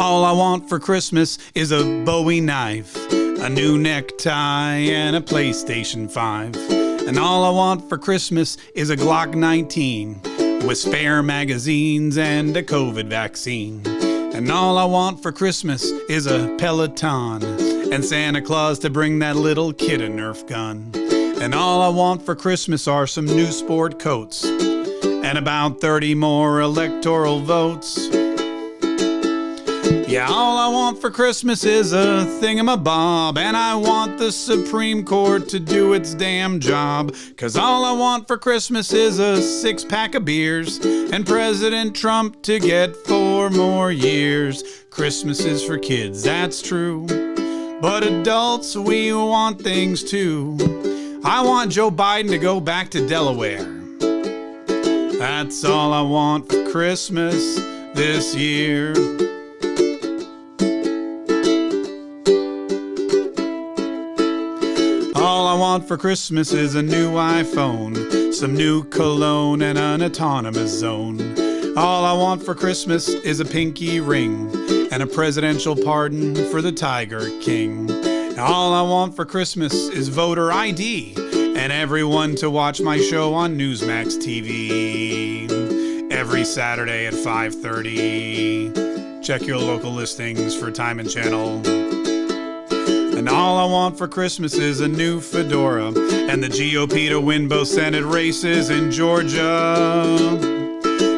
I want for Christmas is a Bowie knife, a new necktie, and a PlayStation 5. And all I want for Christmas is a Glock 19 with spare magazines and a COVID vaccine. And all I want for Christmas is a Peloton and Santa Claus to bring that little kid a Nerf gun. And all I want for Christmas are some new sport coats and about 30 more electoral votes. Yeah, all I want for Christmas is a thingamabob, and I want the Supreme Court to do its damn job. Cause all I want for Christmas is a six pack of beers, and President Trump to get four more years. Christmas is for kids, that's true. But adults, we want things too. I want Joe Biden to go back to Delaware. That's all I want for Christmas this year. All I want for Christmas is a new iPhone, some new cologne, and an autonomous zone. All I want for Christmas is a pinky ring and a presidential pardon for the Tiger King. All I want for Christmas is voter ID and everyone to watch my show on Newsmax TV every Saturday at 5:30. Check your local listings for time and channel. And all I want for Christmas is a new fedora and the GOP to win both Senate races in Georgia.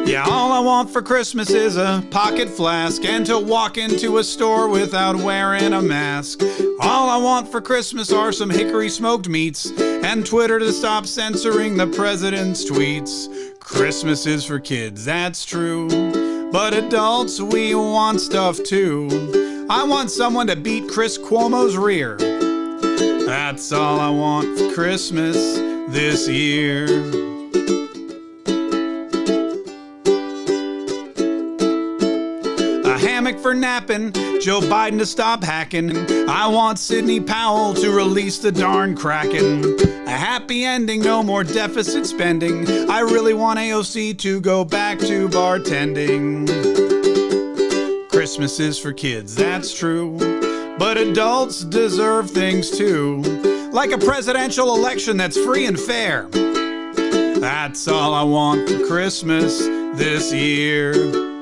Yeah, all I want for Christmas is a pocket flask and to walk into a store without wearing a mask. All I want for Christmas are some hickory smoked meats and Twitter to stop censoring the president's tweets. Christmas is for kids, that's true. But adults, we want stuff too. I want someone to beat Chris Cuomo's rear. That's all I want for Christmas this year. A hammock for napping, Joe Biden to stop hacking. I want Sidney Powell to release the darn Kraken. A happy ending, no more deficit spending. I really want AOC to go back to bartending. Christmas is for kids, that's true. But adults deserve things too. Like a presidential election that's free and fair. That's all I want for Christmas this year.